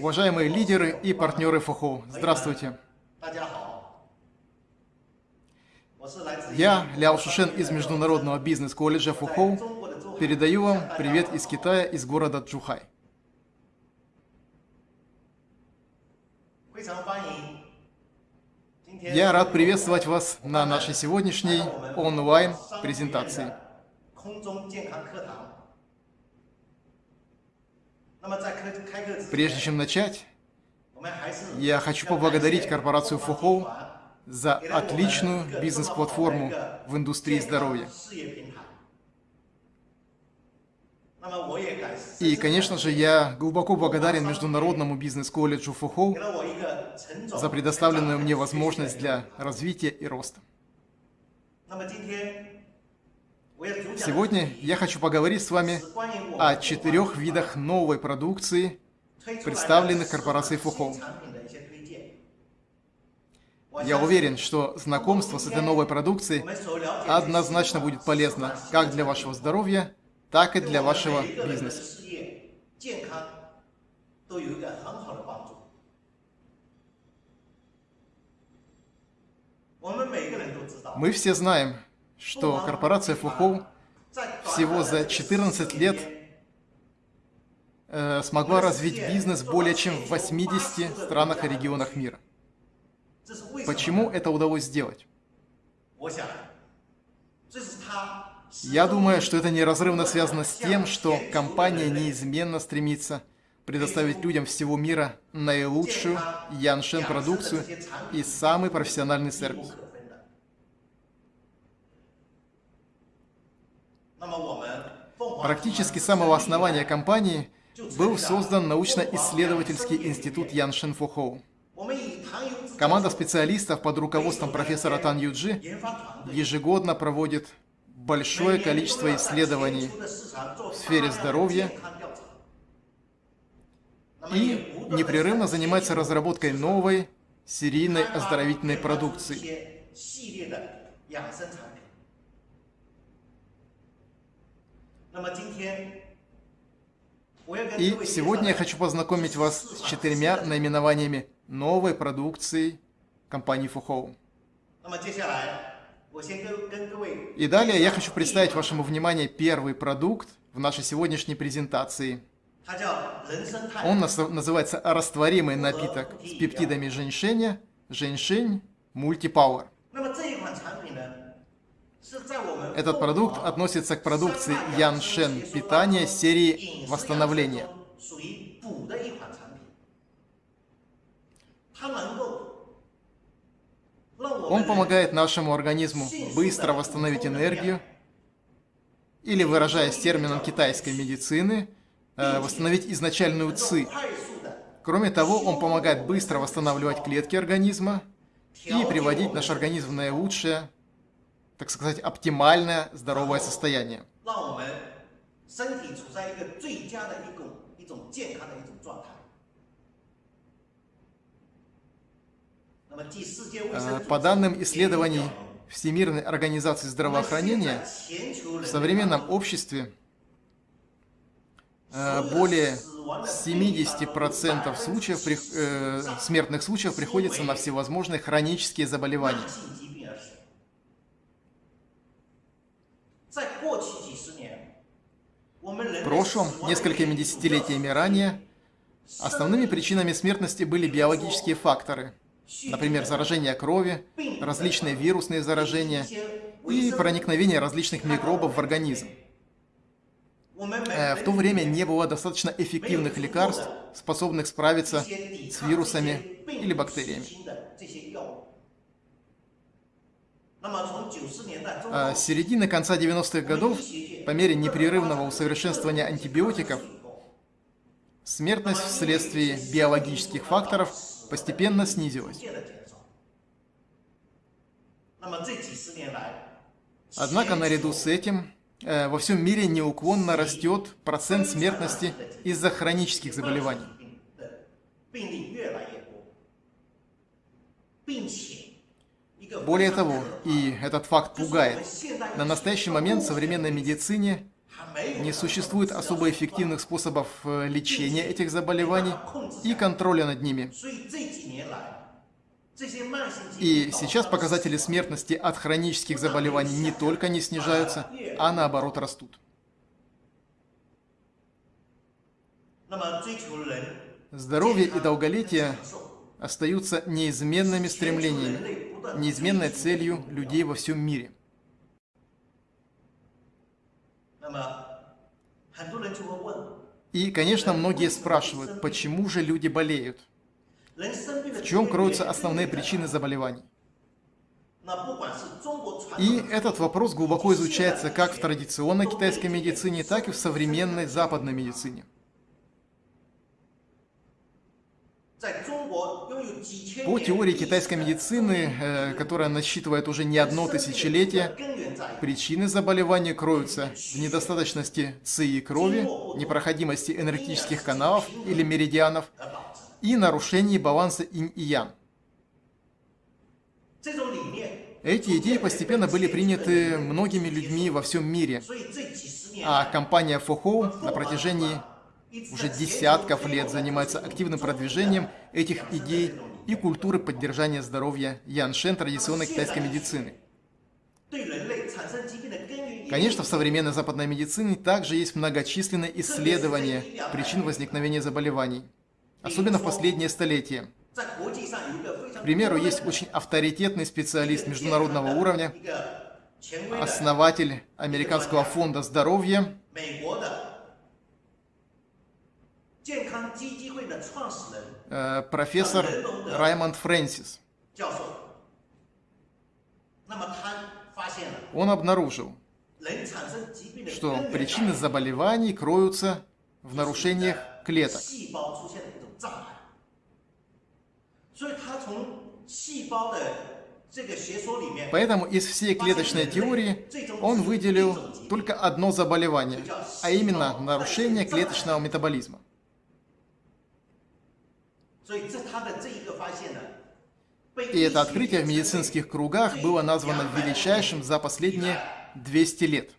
Уважаемые лидеры и партнеры ФОХО, здравствуйте. Я, Ляо Шушен из Международного бизнес-колледжа ФОХО, передаю вам привет из Китая, из города Джухай. Я рад приветствовать вас на нашей сегодняшней онлайн-презентации. Прежде чем начать, я хочу поблагодарить корпорацию Фухоу за отличную бизнес-платформу в индустрии здоровья. И, конечно же, я глубоко благодарен Международному бизнес-колледжу Фухоу за предоставленную мне возможность для развития и роста. Сегодня я хочу поговорить с вами о четырех видах новой продукции, представленных корпорацией Фухо. Я уверен, что знакомство с этой новой продукцией однозначно будет полезно как для вашего здоровья, так и для вашего бизнеса. Мы все знаем, что корпорация Фухоу всего за 14 лет э, смогла развить бизнес более чем в 80 странах и регионах мира. Почему это удалось сделать? Я думаю, что это неразрывно связано с тем, что компания неизменно стремится предоставить людям всего мира наилучшую Яншен продукцию и самый профессиональный сервис. Практически с самого основания компании был создан научно-исследовательский институт Ян Шинфухоу. Команда специалистов под руководством профессора Тан Юджи ежегодно проводит большое количество исследований в сфере здоровья и непрерывно занимается разработкой новой серийной оздоровительной продукции. И сегодня я хочу познакомить вас с четырьмя наименованиями новой продукции компании FuHou. И далее я хочу представить вашему вниманию первый продукт в нашей сегодняшней презентации. Он называется растворимый напиток с пептидами женьшеня, женьшень мультипауэр. Этот продукт относится к продукции Яншен питания серии восстановления. Он помогает нашему организму быстро восстановить энергию, или, выражаясь термином китайской медицины, э, восстановить изначальную ЦИ. Кроме того, он помогает быстро восстанавливать клетки организма и приводить наш организм в наилучшее так сказать, оптимальное здоровое состояние. По данным исследований Всемирной организации здравоохранения, в современном обществе э, более 70% случаев, э, смертных случаев приходится на всевозможные хронические заболевания. В прошлом, несколькими десятилетиями ранее, основными причинами смертности были биологические факторы, например, заражение крови, различные вирусные заражения и проникновение различных микробов в организм. Э, в то время не было достаточно эффективных лекарств, способных справиться с вирусами или бактериями. А с середины конца 90-х годов, по мере непрерывного усовершенствования антибиотиков, смертность вследствие биологических факторов постепенно снизилась. Однако наряду с этим во всем мире неуклонно растет процент смертности из-за хронических заболеваний. Более того, и этот факт пугает, на настоящий момент в современной медицине не существует особо эффективных способов э, лечения этих заболеваний и контроля над ними. И сейчас показатели смертности от хронических заболеваний не только не снижаются, а наоборот растут. Здоровье и долголетие остаются неизменными стремлениями неизменной целью людей во всем мире. И, конечно, многие спрашивают, почему же люди болеют? В чем кроются основные причины заболеваний? И этот вопрос глубоко изучается как в традиционной китайской медицине, так и в современной западной медицине. По теории китайской медицины, э, которая насчитывает уже не одно тысячелетие, причины заболевания кроются в недостаточности ци крови, непроходимости энергетических каналов или меридианов и нарушении баланса инь и ян. Эти идеи постепенно были приняты многими людьми во всем мире, а компания Фохоу на протяжении уже десятков лет занимается активным продвижением этих идей и культуры поддержания здоровья Яншен традиционной китайской медицины. Конечно, в современной западной медицине также есть многочисленные исследования причин возникновения заболеваний, особенно в последние столетия. К примеру, есть очень авторитетный специалист международного уровня, основатель Американского фонда здоровья, Э, профессор Раймонд Фрэнсис. Он обнаружил, что причины заболеваний кроются в нарушениях клеток. Поэтому из всей клеточной теории он выделил только одно заболевание, а именно нарушение клеточного метаболизма. И это открытие в медицинских кругах было названо величайшим за последние 200 лет.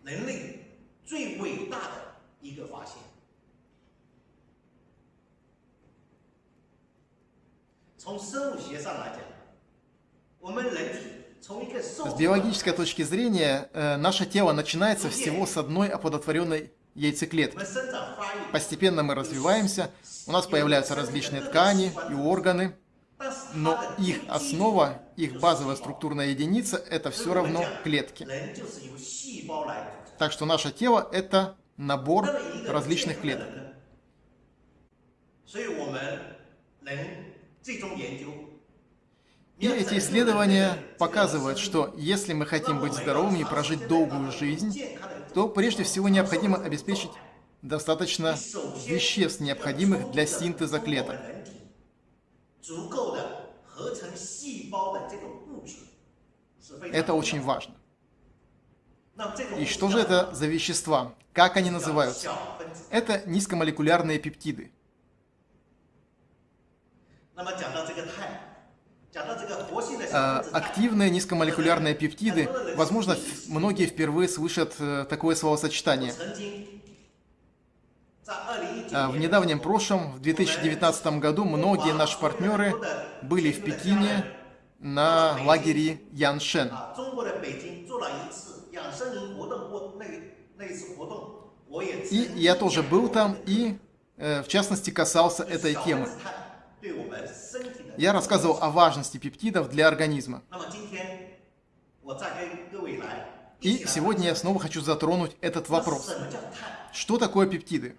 С биологической точки зрения, э, наше тело начинается всего с одной оплодотворенной яйцеклетки. Постепенно мы развиваемся, у нас появляются различные ткани и органы, но их основа, их базовая структурная единица – это все равно клетки. Так что наше тело – это набор различных клеток. И эти исследования показывают, что если мы хотим быть здоровыми и прожить долгую жизнь, то прежде всего необходимо обеспечить достаточно веществ, необходимых для синтеза клеток. Это очень важно. И что же это за вещества? Как они называются? Это низкомолекулярные пептиды. А, активные низкомолекулярные пептиды, возможно, многие впервые слышат э, такое словосочетание. А, в недавнем прошлом, в 2019 году, многие наши партнеры были в Пекине на лагере Яншен. И я тоже был там и, э, в частности, касался этой темы. Я рассказывал о важности пептидов для организма. И сегодня я снова хочу затронуть этот вопрос. Что такое пептиды?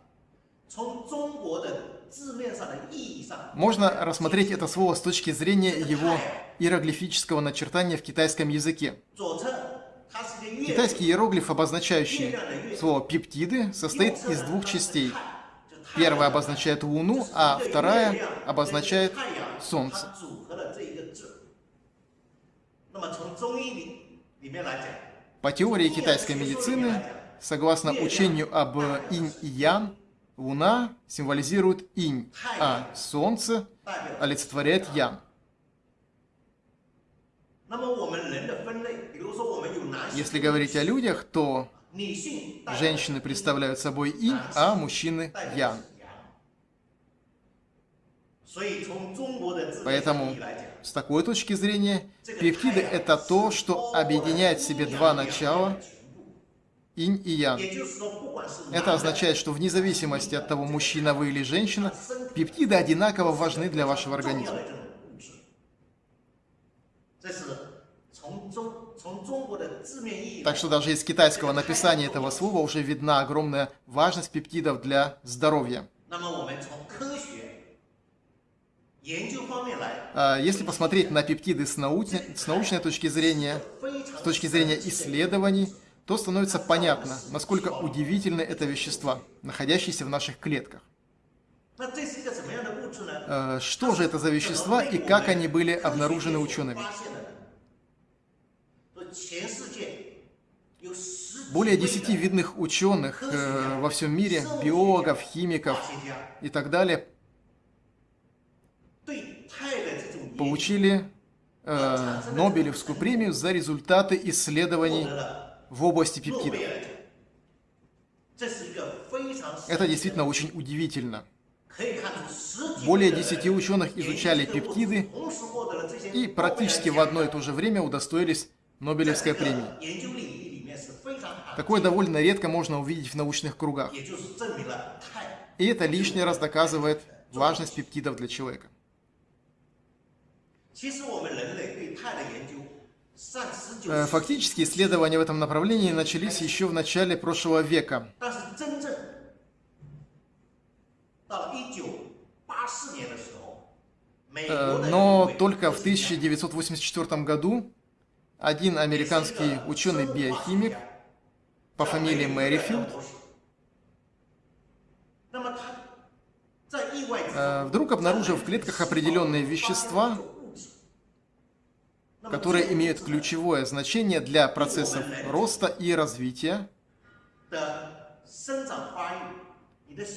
Можно рассмотреть это слово с точки зрения его иероглифического начертания в китайском языке. Китайский иероглиф, обозначающий слово «пептиды», состоит из двух частей. Первая обозначает Луну, а вторая обозначает Солнце. По теории китайской медицины, согласно учению об инь и ян, Луна символизирует инь, а Солнце олицетворяет ян. Если говорить о людях, то Женщины представляют собой инь, а мужчины ян. Поэтому, с такой точки зрения, пептиды – это то, что объединяет в себе два начала – инь и ян. Это означает, что вне зависимости от того, мужчина вы или женщина, пептиды одинаково важны для вашего организма. Так что даже из китайского написания этого слова уже видна огромная важность пептидов для здоровья. А если посмотреть на пептиды с, научной, с научной точки зрения, с точки зрения исследований, то становится понятно, насколько удивительны это вещества, находящиеся в наших клетках. Э, что же это за вещества и как они были обнаружены учеными? Более 10 видных ученых э, во всем мире, биологов, химиков и так далее, получили э, Нобелевскую премию за результаты исследований в области пептидов. Это действительно очень удивительно. Более 10 ученых изучали пептиды и практически в одно и то же время удостоились Нобелевской премии. Такое довольно редко можно увидеть в научных кругах. И это лишний раз доказывает важность пептидов для человека. Фактически исследования в этом направлении начались еще в начале прошлого века. Но только в 1984 году один американский ученый-биохимик по фамилии Мэрифилд э, вдруг обнаружил в клетках определенные вещества, которые имеют ключевое значение для процессов роста и развития, э,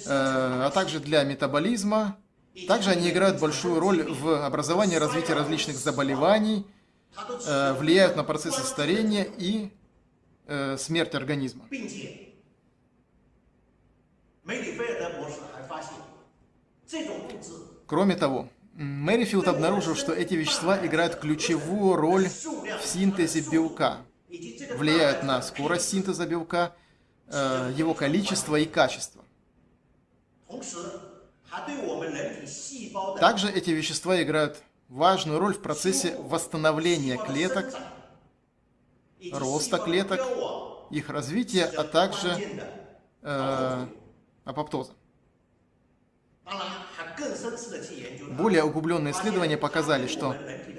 а также для метаболизма. Также они играют большую роль в образовании и развитии различных заболеваний, э, влияют на процессы старения и э, смерти организма. Кроме того, Мэрифилд обнаружил, что эти вещества играют ключевую роль в синтезе белка, влияют на скорость синтеза белка, э, его количество и качество. Также эти вещества играют важную роль в процессе восстановления клеток, роста клеток, их развития, а также э, апоптоза. Более углубленные исследования показали, что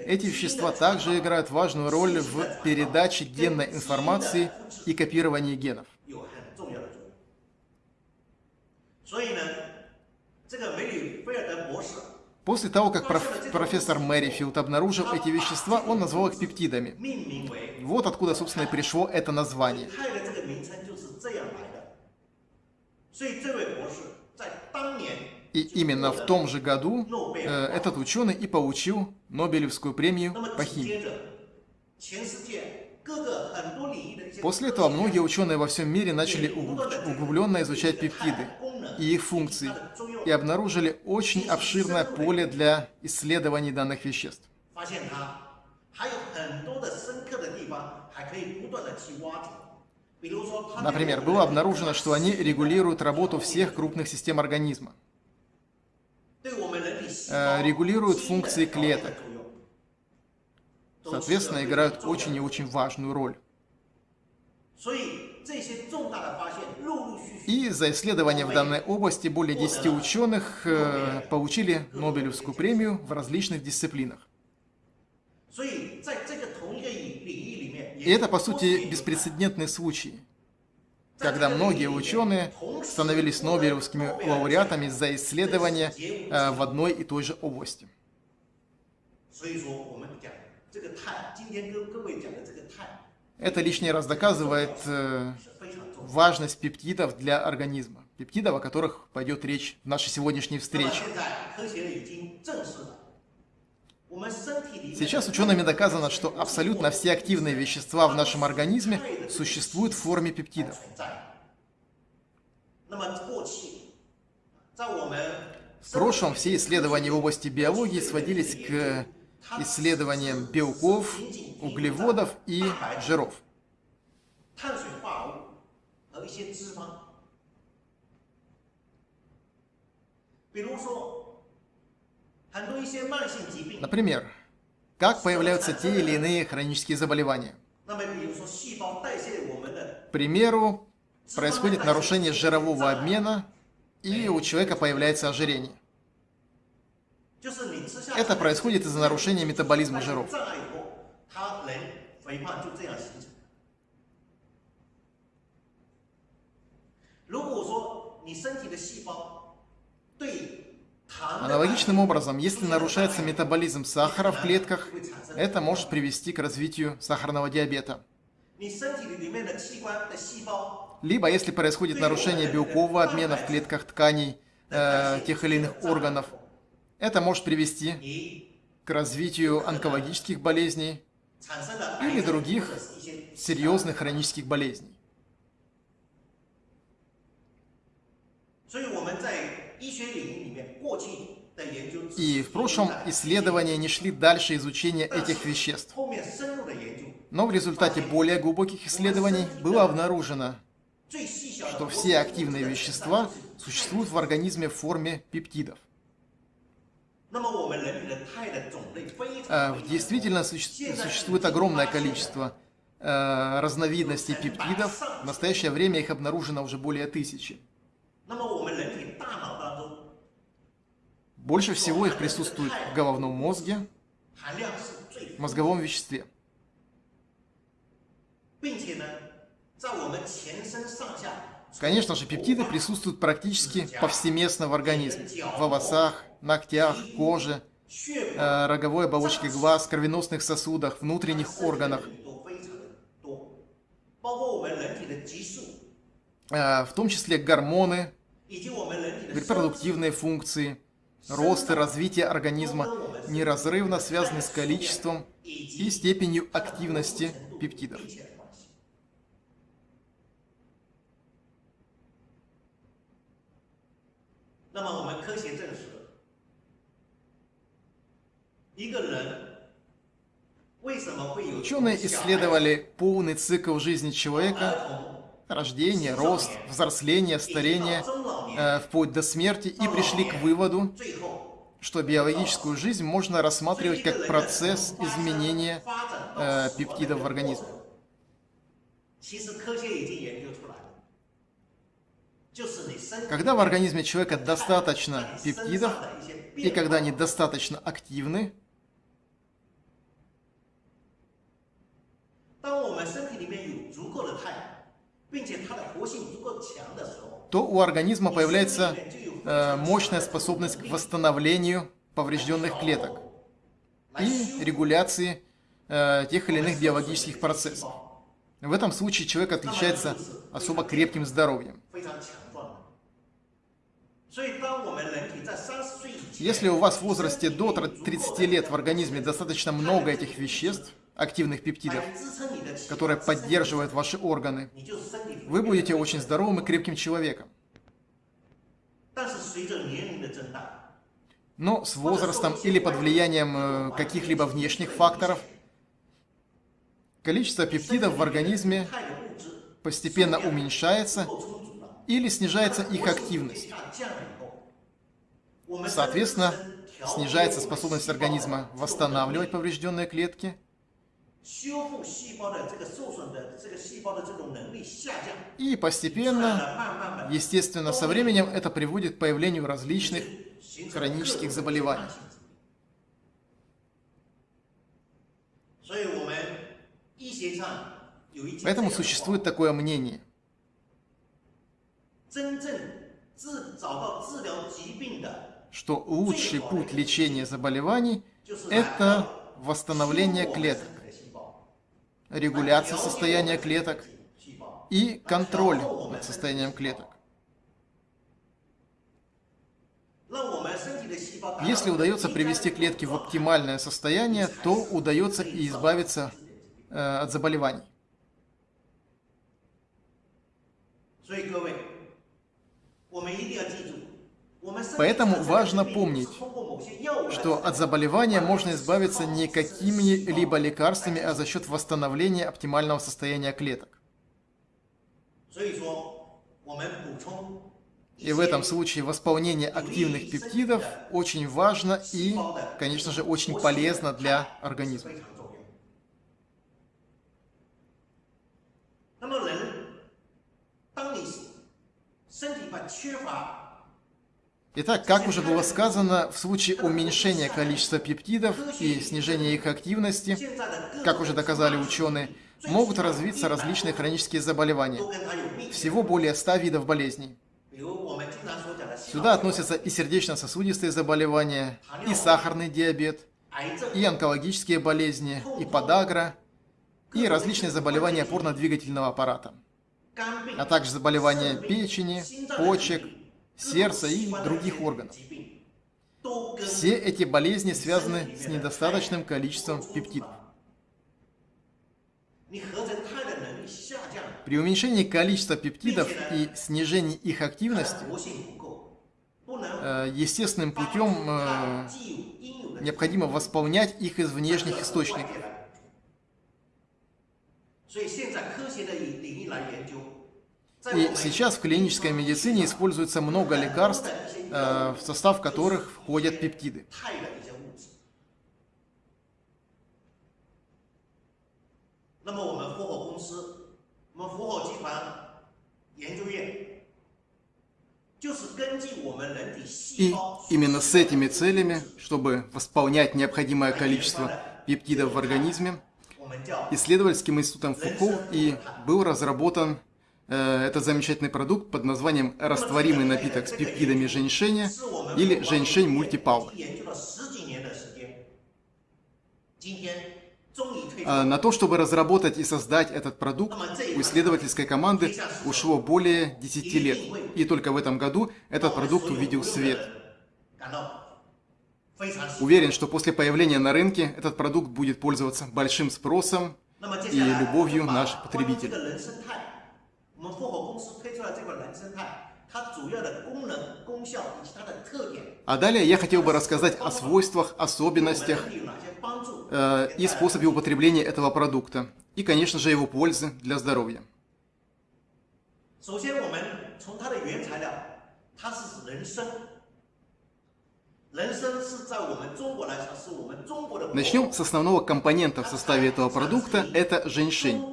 эти вещества также играют важную роль в передаче генной информации и копировании генов. После того, как проф профессор Мэрифилд обнаружил эти вещества, он назвал их пептидами. Вот откуда, собственно, и пришло это название. И именно в том же году э, этот ученый и получил Нобелевскую премию по химии. После этого многие ученые во всем мире начали углубленно изучать пептиды и их функции, и обнаружили очень обширное поле для исследований данных веществ. Например, было обнаружено, что они регулируют работу всех крупных систем организма. Э, регулируют функции клеток. Соответственно, играют очень и очень важную роль. И за исследования в данной области более 10 ученых э, получили Нобелевскую премию в различных дисциплинах. И это, по сути, беспрецедентный случай когда многие ученые становились Нобелевскими лауреатами за исследования э, в одной и той же области. Это лишний раз доказывает э, важность пептидов для организма. Пептидов, о которых пойдет речь в нашей сегодняшней встрече. Сейчас учеными доказано, что абсолютно все активные вещества в нашем организме существуют в форме пептидов. В прошлом все исследования в области биологии сводились к исследованиям белков, углеводов и жиров. Например, как появляются те или иные хронические заболевания. К примеру, происходит нарушение жирового обмена, и у человека появляется ожирение. Это происходит из-за нарушения метаболизма жиров. Аналогичным образом, если нарушается метаболизм сахара в клетках, это может привести к развитию сахарного диабета. Либо, если происходит нарушение белкового обмена в клетках тканей э, тех или иных органов, это может привести к развитию онкологических болезней или других серьезных хронических болезней. И в прошлом исследования не шли дальше изучения этих веществ. Но в результате более глубоких исследований было обнаружено, что все активные вещества существуют в организме в форме пептидов. А, действительно существует огромное количество э, разновидностей пептидов. В настоящее время их обнаружено уже более тысячи. Больше всего их присутствует в головном мозге, мозговом веществе. Конечно же, пептиды присутствуют практически повсеместно в организме. В волосах, ногтях, коже, э, роговой оболочке глаз, кровеносных сосудах, внутренних органах. Э, в том числе гормоны, репродуктивные функции, рост и развитие организма неразрывно связаны с количеством и степенью активности пептидов. Ученые исследовали полный цикл жизни человека, рождение, рост, взросление, старение, э, вплоть до смерти, и пришли к выводу, что биологическую жизнь можно рассматривать как процесс изменения э, пептидов в организме. Когда в организме человека достаточно пептидов, и когда они достаточно активны, то у организма появляется э, мощная способность к восстановлению поврежденных клеток и регуляции э, тех или иных биологических процессов. В этом случае человек отличается особо крепким здоровьем. Если у вас в возрасте до 30 лет в организме достаточно много этих веществ, активных пептидов, которые поддерживают ваши органы, вы будете очень здоровым и крепким человеком. Но с возрастом или под влиянием э, каких-либо внешних факторов количество пептидов в организме постепенно уменьшается или снижается их активность. Соответственно, снижается способность организма восстанавливать поврежденные клетки – и постепенно, естественно, со временем это приводит к появлению различных хронических заболеваний. Поэтому существует такое мнение. Что лучший путь лечения заболеваний – это восстановление клеток регуляция состояния клеток и контроль над состоянием клеток. Если удается привести клетки в оптимальное состояние, то удается и избавиться э, от заболеваний. Поэтому важно помнить, что от заболевания можно избавиться не какими-либо лекарствами, а за счет восстановления оптимального состояния клеток. И в этом случае восполнение активных пептидов очень важно и, конечно же, очень полезно для организма. Итак, как уже было сказано, в случае уменьшения количества пептидов и снижения их активности, как уже доказали ученые, могут развиться различные хронические заболевания. Всего более 100 видов болезней. Сюда относятся и сердечно-сосудистые заболевания, и сахарный диабет, и онкологические болезни, и подагра, и различные заболевания опорно-двигательного аппарата, а также заболевания печени, почек, сердца и других органов. Все эти болезни связаны с недостаточным количеством пептидов. При уменьшении количества пептидов и снижении их активности, э, естественным путем э, необходимо восполнять их из внешних источников. И сейчас в клинической медицине используется много лекарств, э, в состав которых входят пептиды. И именно с этими целями, чтобы восполнять необходимое количество пептидов в организме, исследовательским институтом Фуко и был разработан э, этот замечательный продукт под названием растворимый напиток с пептидами женьшеня или женьшень мультипауэр. На то, чтобы разработать и создать этот продукт, у исследовательской команды ушло более 10 лет. И только в этом году этот продукт увидел свет. Уверен, что после появления на рынке этот продукт будет пользоваться большим спросом и любовью наших потребителей. А далее я хотел бы рассказать о свойствах, особенностях э, и способе употребления этого продукта. И, конечно же, его пользы для здоровья. Начнем с основного компонента в составе этого продукта – это женьшень.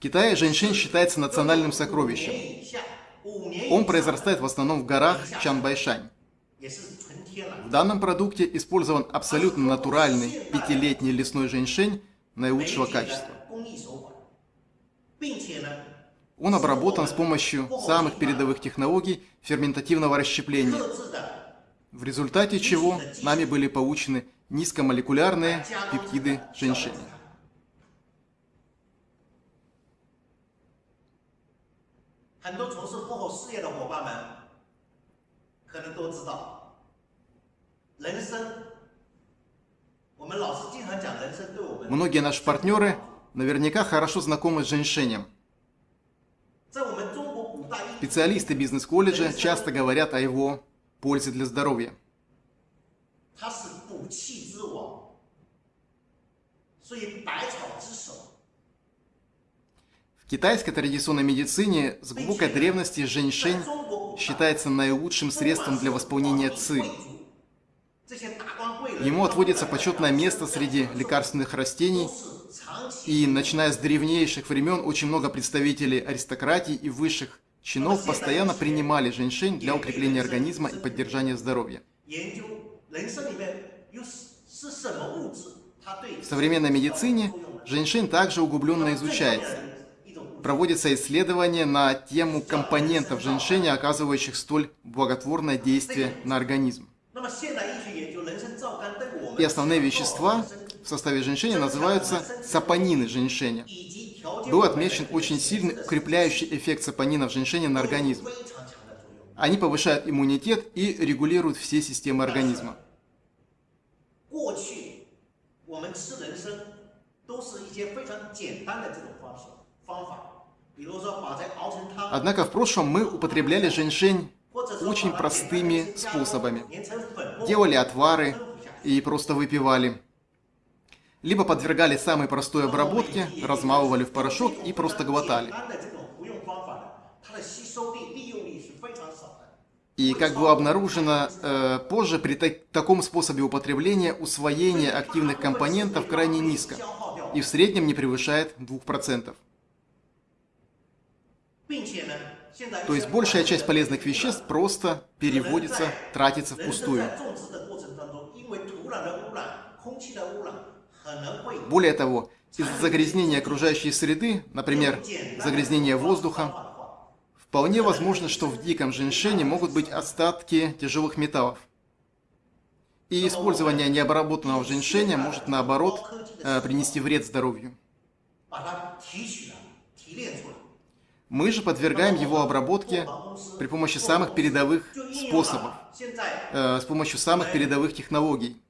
В Китае женьшень считается национальным сокровищем. Он произрастает в основном в горах Чанбайшань. В данном продукте использован абсолютно натуральный пятилетний лесной женьшень наилучшего качества. Он обработан с помощью самых передовых технологий ферментативного расщепления, в результате чего нами были получены низкомолекулярные пептиды женьшеня. 很多从事幕后事业的伙伴们可能都知道，人参。Многие наши партнеры наверняка хорошо знакомы с женьшенем. Специалисты бизнес-колледжа часто говорят о его пользе для здоровья. В китайской традиционной медицине с глубокой древности женьшень считается наилучшим средством для восполнения ци. Ему отводится почетное место среди лекарственных растений, и начиная с древнейших времен очень много представителей аристократии и высших чинов постоянно принимали женьшень для укрепления организма и поддержания здоровья. В современной медицине женьшень также углубленно изучается проводятся исследования на тему компонентов женьшеня, оказывающих столь благотворное действие на организм. И основные вещества в составе женьшеня называются сапонины женьшеня. Был отмечен очень сильный укрепляющий эффект сапонинов женьшеня на организм. Они повышают иммунитет и регулируют все системы организма. Однако в прошлом мы употребляли женьшень очень простыми способами. Делали отвары и просто выпивали. Либо подвергали самой простой обработке, размалывали в порошок и просто глотали. И как было обнаружено э, позже, при так таком способе употребления усвоение активных компонентов крайне низко и в среднем не превышает 2%. То есть большая часть полезных веществ просто переводится, тратится впустую. Более того, из-за загрязнения окружающей среды, например, загрязнения воздуха, вполне возможно, что в диком женьшене могут быть остатки тяжелых металлов. И использование необработанного женьшеня может, наоборот, э, принести вред здоровью. Мы же подвергаем его обработке при помощи самых передовых способов, э, с помощью самых передовых технологий,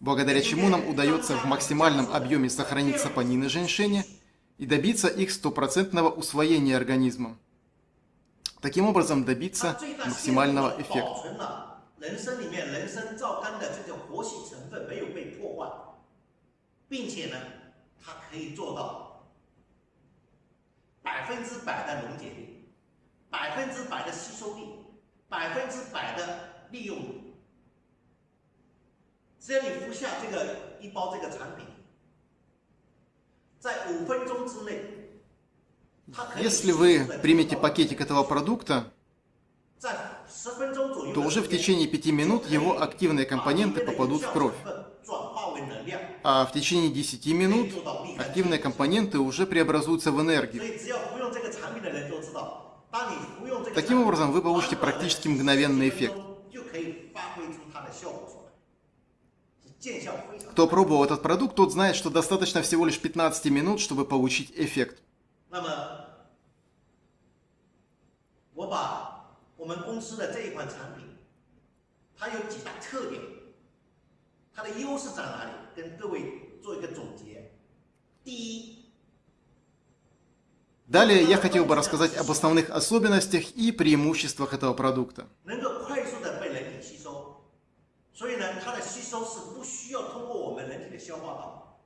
благодаря чему нам удается в максимальном объеме сохранить сапонины женьшеня и добиться их стопроцентного усвоения организмом. Таким образом добиться максимального эффекта. Эффект. 百分之百的溶解率，百分之百的吸收力，百分之百的利用率。只要你服下这个一包这个产品，在五分钟之内，它可以 Если вы 迅速地 примете 做到 пакетик этого продукта, 在十分钟左右的 то уже в 时间 течение 5 минут его активные компоненты попадут в кровь. а в течение 10 минут активные компоненты уже преобразуются в энергию. Таким образом, вы получите практически мгновенный эффект. Кто пробовал этот продукт, тот знает, что достаточно всего лишь 15 минут, чтобы получить эффект. 它有几大特点，它的优势在哪里？跟各位做一个总结。第一， Далее я хотел бы рассказать об основных особенностях и преимуществах этого продукта. 能够快速的被人体吸收，所以呢，它的吸收是不需要通过我们人体的消化道，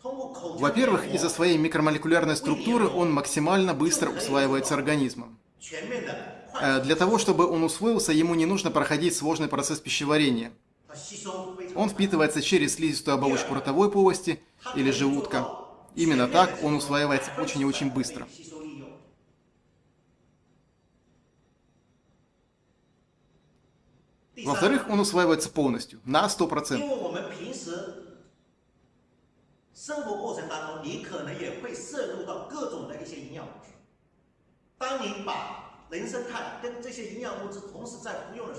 通过口腔 Во-первых, 黏膜 из-за своей микромолекулярной структуры он максимально быстро усваивается организмом. 全面的快 Э, Для того, чтобы он усвоился, ему не нужно проходить сложный процесс пищеварения. Он впитывается через слизистую оболочку ротовой полости или желудка. Именно так он усваивается очень и очень быстро. Во-вторых, он усваивается полностью, на 100%.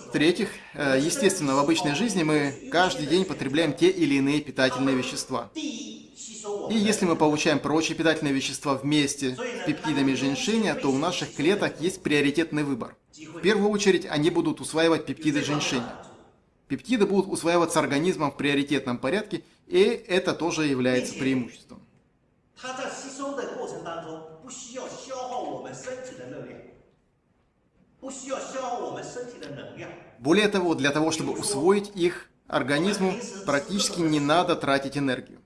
В-третьих, э, естественно, в обычной жизни мы каждый день потребляем те или иные питательные вещества. И если мы получаем прочие питательные вещества вместе с пептидами женьшеня, то у наших клеток есть приоритетный выбор. В первую очередь они будут усваивать пептиды женьшеня. Пептиды будут усваиваться организмом в приоритетном порядке, и это тоже является преимуществом. Более того, для того, чтобы усвоить их организму, практически не надо тратить энергию.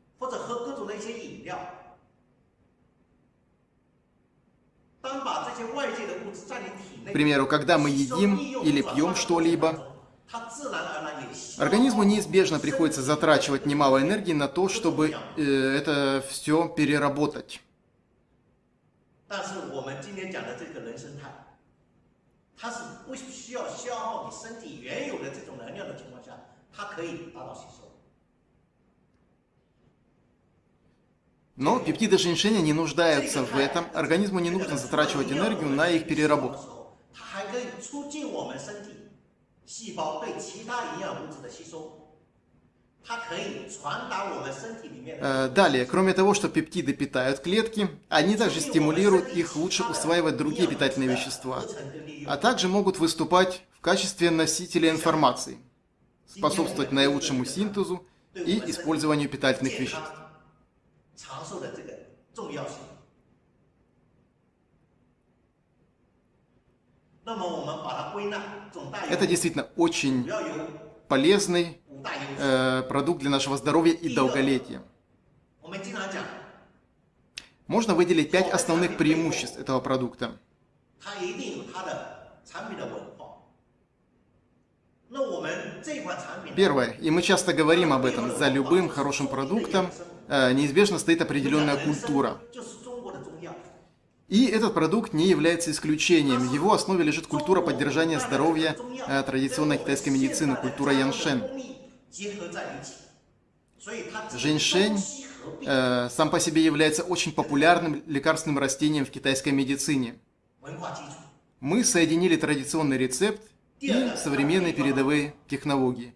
К примеру, когда мы едим или пьем что-либо, организму неизбежно приходится затрачивать немало энергии на то, чтобы э, это все переработать. 它是不需要消耗你身体原有的这种能量的情况下，它可以达到吸收。 Но пептиды женьшеня не нуждаются в этом, организму не нужно затрачивать энергию на их переработку. 它还可以促进我们身体细胞对其他营养物质的吸收， Э, далее, кроме того, что пептиды питают клетки, они также стимулируют их лучше усваивать другие питательные вещества, а также могут выступать в качестве носителя информации, способствовать наилучшему синтезу и использованию питательных веществ. Это действительно очень полезный э, продукт для нашего здоровья и долголетия. Можно выделить пять основных преимуществ этого продукта. Первое, и мы часто говорим об этом, за любым хорошим продуктом э, неизбежно стоит определенная культура. И этот продукт не является исключением. В его основе лежит культура поддержания здоровья э, традиционной китайской медицины, культура Яншен. Женьшень э, сам по себе является очень популярным лекарственным растением в китайской медицине. Мы соединили традиционный рецепт и современные передовые технологии.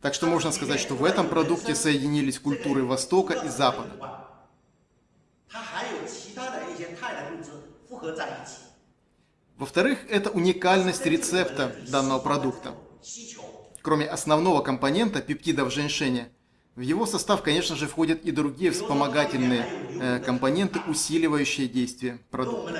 Так что можно сказать, что в этом продукте соединились культуры Востока и Запада. Во-вторых, это уникальность рецепта данного продукта. Кроме основного компонента пептидов в в его состав, конечно же, входят и другие вспомогательные э, компоненты, усиливающие действие продукта.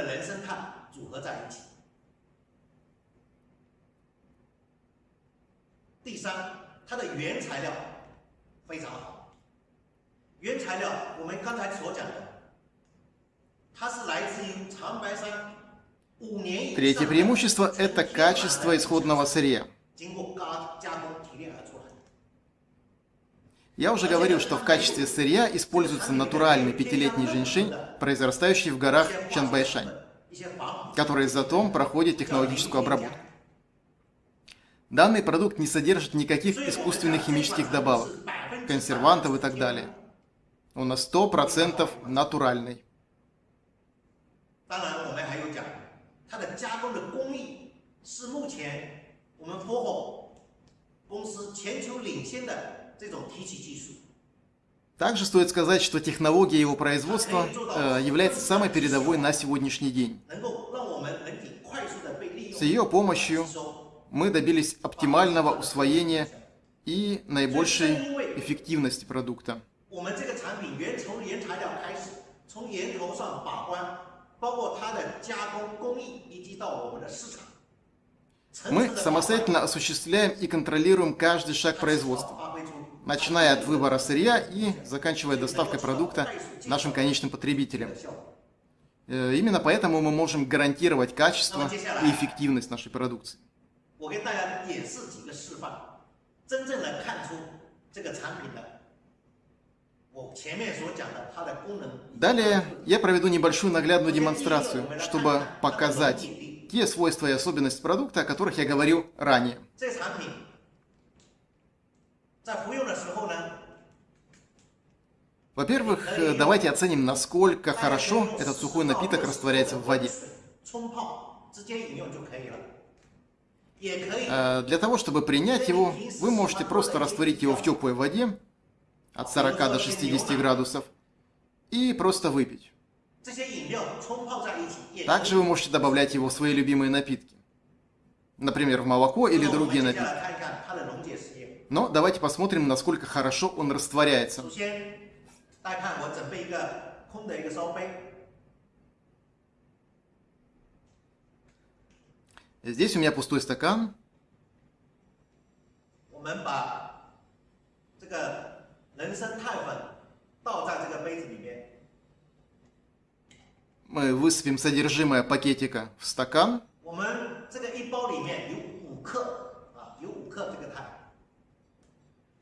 Третье преимущество – это качество исходного сырья. Я уже говорил, что в качестве сырья используется натуральный пятилетний женьшень, произрастающий в горах Чанбайшань, который затем проходит технологическую обработку. Данный продукт не содержит никаких искусственных химических добавок, консервантов и так далее. Он на 100% натуральный. 然，我们还有讲它的加工的工艺是目前我们 FOHO 公司全球领先的这种提取技术。 Также стоит сказать, что технология его производства э, является самой передовой на сегодняшний день. 能够让我们人体快速的被利 С 用、 ее помощью 吸收。 мы добились оптимального усвоения и наибольшей эффективности продукта. 我们这个产品原从原材料开始，从源头上把关，包括它的加工工艺，以及到我们的市场。层 Мы 次的把关 самостоятельно осуществляем и контролируем каждый шаг производства, 发挥出 начиная от выбора сырья и заканчивая доставкой продукта нашим конечным потребителям. Э, именно поэтому мы можем гарантировать качество и эффективность нашей продукции. Далее я проведу небольшую наглядную демонстрацию, чтобы показать те свойства и особенности продукта, о которых я говорил ранее. Во-первых, давайте оценим, насколько хорошо этот сухой напиток растворяется в воде. Для того, чтобы принять его, вы можете просто растворить его в теплой воде от 40 до 60 градусов и просто выпить. Также вы можете добавлять его в свои любимые напитки, например, в молоко или ну, другие напитки Но давайте посмотрим, насколько хорошо он растворяется. 首先，大家看我准备一个空的一个烧杯， Здесь у меня пустой стакан. 我们把这个人参肽粉倒在这个杯子里面， Мы высыпем содержимое пакетика в стакан. 我们这个一包里面有五克啊，有五克这个肽。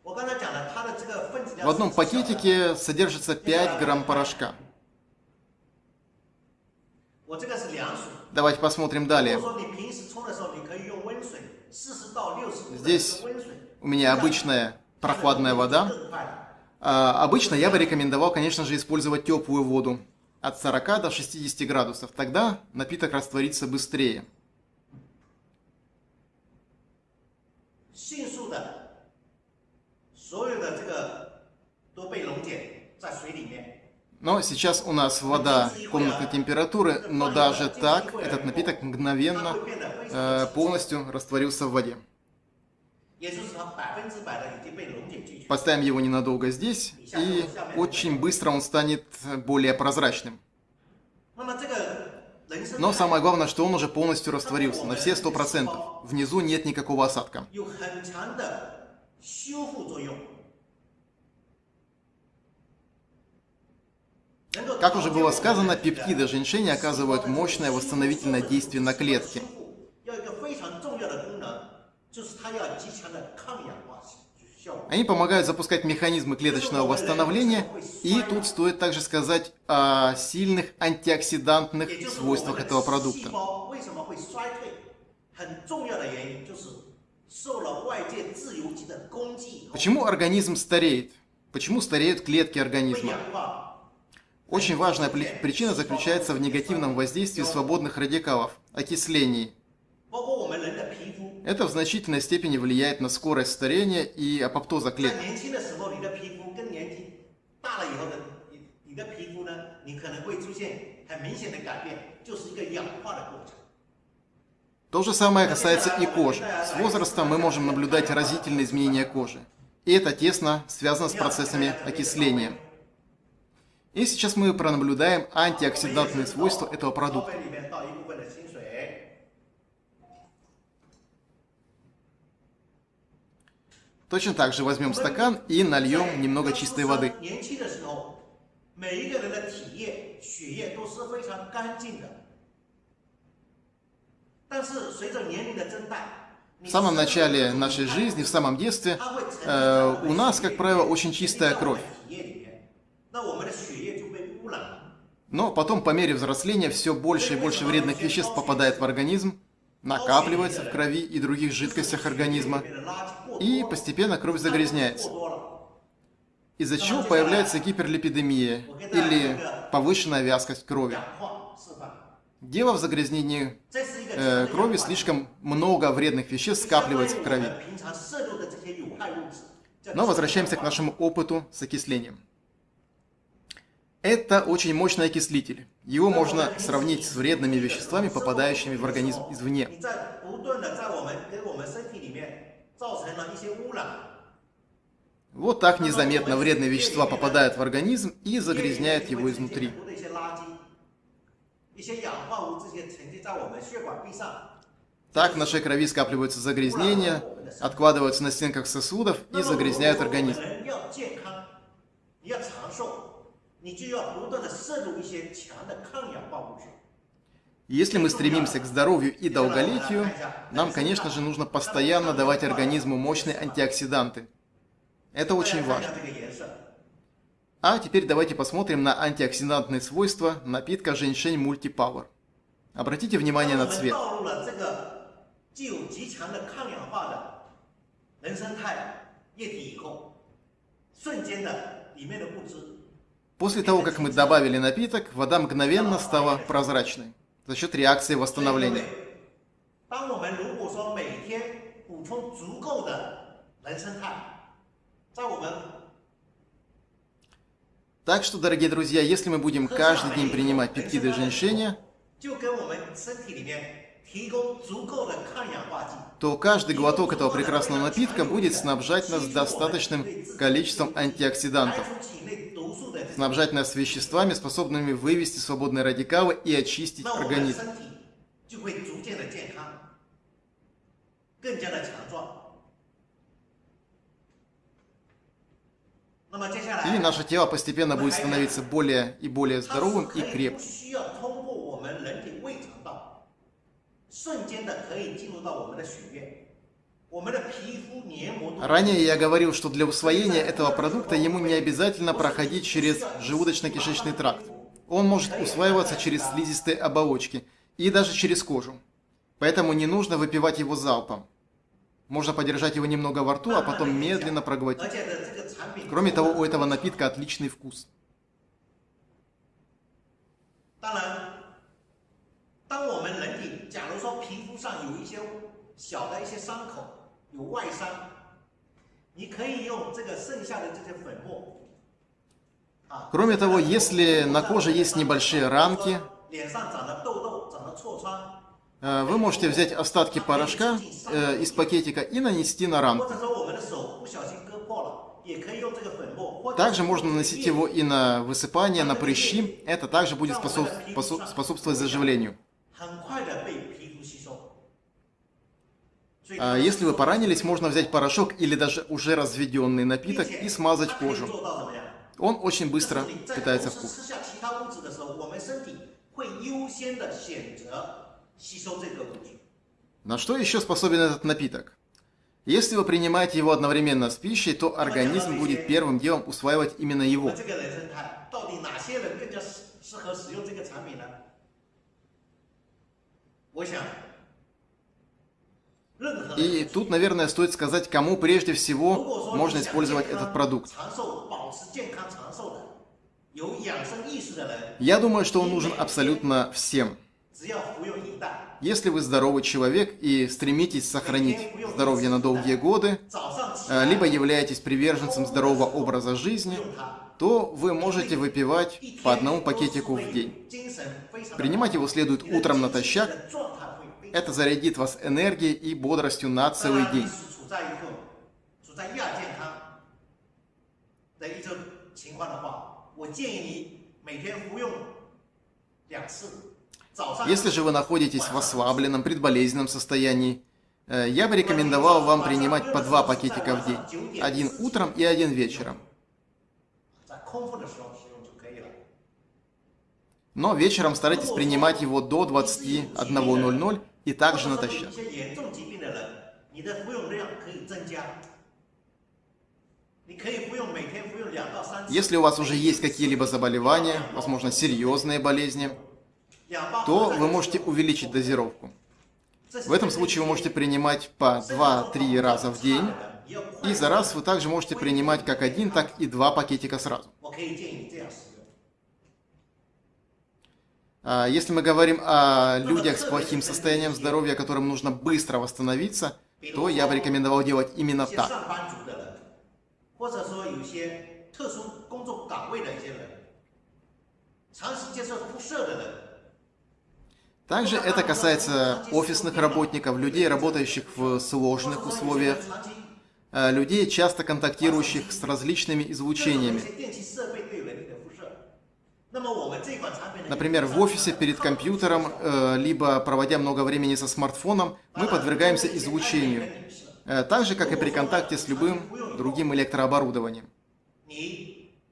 в одном пакетике содержится 5 грамм порошка. Давайте посмотрим далее. Здесь у меня обычная прохладная вода. А, обычно я бы рекомендовал, конечно же, использовать теплую воду от 40 до 60 градусов. Тогда напиток растворится быстрее. 所有的这个都被溶解在水里面。 Но сейчас у нас вода комнатной температуры, но даже так этот напиток мгновенно э, полностью растворился в воде. 也就是它百分之百的已经被溶解进去。 Поставим его ненадолго здесь, и очень быстро он станет более прозрачным. 那么这个人参 Но самое главное, что он уже полностью растворился на все 100%. Внизу нет никакого осадка. 有很强的修复作用。能够 Как уже было сказано, пептиды женьшеня оказывают мощное восстановительное действие на клетки. 要有一个非常重要的功能，就是它要极强的抗氧化效果。 Они помогают запускать механизмы клеточного восстановления, и тут стоит также сказать о сильных антиоксидантных 也就是我 свойствах 们 этого 的细 продукта. Почему организм стареет? Почему стареют клетки организма? Очень важная причина заключается в негативном воздействии свободных радикалов, окислений. Это в значительной степени влияет на скорость старения и апоптоза клеток. То же самое касается и кожи. С возрастом мы можем наблюдать разительные изменения кожи. И это тесно связано с процессами окисления. И сейчас мы пронаблюдаем антиоксидантные свойства этого продукта. Точно так же возьмем стакан и нальем немного чистой воды. В самом начале нашей жизни, в самом детстве, э, у нас, как правило, очень чистая кровь. Но потом, по мере взросления, все больше и больше вредных веществ попадает в организм, накапливается в крови и других жидкостях организма, и постепенно кровь загрязняется. Из-за чего появляется гиперлипидемия или повышенная вязкость крови. Дело в загрязнении э, крови, слишком много вредных веществ скапливается в крови. Но возвращаемся к нашему опыту с окислением. Это очень мощный окислитель. Его можно сравнить с вредными веществами, попадающими в организм извне. Вот так незаметно вредные вещества попадают в организм и загрязняют его изнутри. Так в нашей крови скапливаются загрязнения, откладываются на стенках сосудов и загрязняют организм. Если мы стремимся к здоровью и долголетию, нам, конечно же, нужно постоянно давать организму мощные антиоксиданты. Это очень важно. А теперь давайте посмотрим на антиоксидантные свойства напитка Женьшень Мульти Power. Обратите внимание на цвет. После того, как мы добавили напиток, вода мгновенно стала прозрачной за счет реакции восстановления. Так что, дорогие друзья, если мы будем каждый день принимать пептиды женьшеня, 就跟我们身体里面提供足够的抗氧化剂， то каждый глоток этого прекрасного напитка будет снабжать нас достаточным количеством 排 антиоксидантов, 出体内毒素的这些， снабжать нас веществами, способными вывести свободные радикалы и очистить 那我们的 организм. 身体就会逐渐的健康，更加的强壮。 И наше тело постепенно будет становиться более и более здоровым и крепким. Ранее я говорил, что для усвоения этого продукта ему не обязательно проходить через желудочно-кишечный тракт. Он может усваиваться через слизистые оболочки и даже через кожу. Поэтому не нужно выпивать его залпом. Можно подержать его немного во рту, а потом медленно проглотить. Кроме того, у этого напитка отличный вкус. Кроме того, если на коже есть небольшие ранки, вы можете взять остатки а порошка э, из пакетика и нанести на ранку. Также можно наносить его и на высыпание, на прыщи. Это также будет способ, способ, способствовать заживлению. А если вы поранились, можно взять порошок или даже уже разведенный напиток и смазать кожу. Он очень быстро питается в кожу. На что еще способен этот напиток? Если вы принимаете его одновременно с пищей, то организм будет первым делом усваивать именно его. И тут, наверное, стоит сказать, кому прежде всего можно использовать этот продукт. Я думаю, что он нужен абсолютно всем. Если вы здоровый человек и стремитесь сохранить здоровье на долгие годы, либо являетесь приверженцем здорового образа жизни, то вы можете выпивать по одному пакетику в день. Принимать его следует утром натощак. Это зарядит вас энергией и бодростью на целый день. Я если же вы находитесь в ослабленном, предболезненном состоянии, я бы рекомендовал вам принимать по два пакетика в день. Один утром и один вечером. Но вечером старайтесь принимать его до 21.00 и также натощак. Если у вас уже есть какие-либо заболевания, возможно, серьезные болезни, то вы можете увеличить дозировку. В этом случае вы можете принимать по 2-3 раза в день, и за раз вы также можете принимать как один, так и два пакетика сразу. А, если мы говорим о людях с плохим состоянием здоровья, которым нужно быстро восстановиться, то я бы рекомендовал делать именно так. Или также это касается офисных работников, людей, работающих в сложных условиях, э, людей, часто контактирующих с различными излучениями. Например, в офисе перед компьютером, э, либо проводя много времени со смартфоном, мы подвергаемся излучению, э, так же, как и при контакте с любым другим электрооборудованием.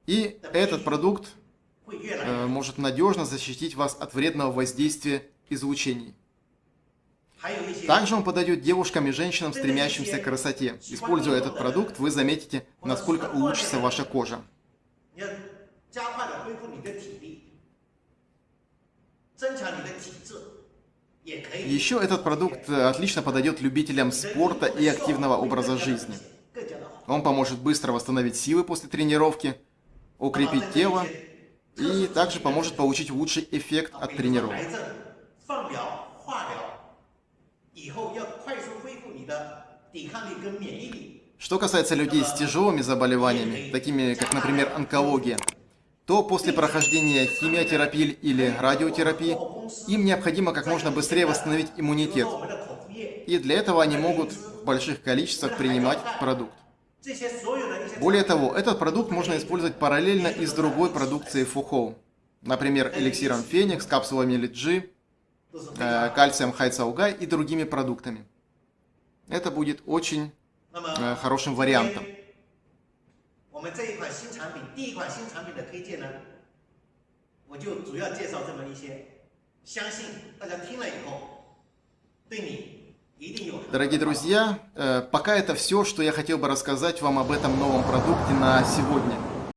И этот продукт может надежно защитить вас от вредного воздействия излучений. Также он подойдет девушкам и женщинам, стремящимся к красоте. Используя этот продукт, вы заметите, насколько улучшится ваша кожа. Еще этот продукт э, отлично подойдет любителям спорта и активного образа жизни. Он поможет быстро восстановить силы после тренировки, укрепить тело и также поможет получить лучший эффект от тренировок. 癌症、放疗、化疗，以后要快速恢复你的抵抗力跟免疫力。 Что касается людей с тяжелыми заболеваниями, такими как, например, онкология, то после прохождения химиотерапии или радиотерапии им необходимо как можно быстрее восстановить 比如 иммунитет. 说我们的口服液， И для этого они могут в больших количествах принимать этот продукт. 这些所有的一些 Более того, этот продукт можно использовать параллельно и с другой продукцией Фухоу. Например, эликсиром Феникс, капсулами Лиджи, 都是非 э, 常。 Э, кальцием хайцаугай и другими продуктами. Это будет очень э, хорошим вариантом. Дорогие друзья, э, пока это все, что я хотел бы рассказать вам об этом новом продукте на сегодня.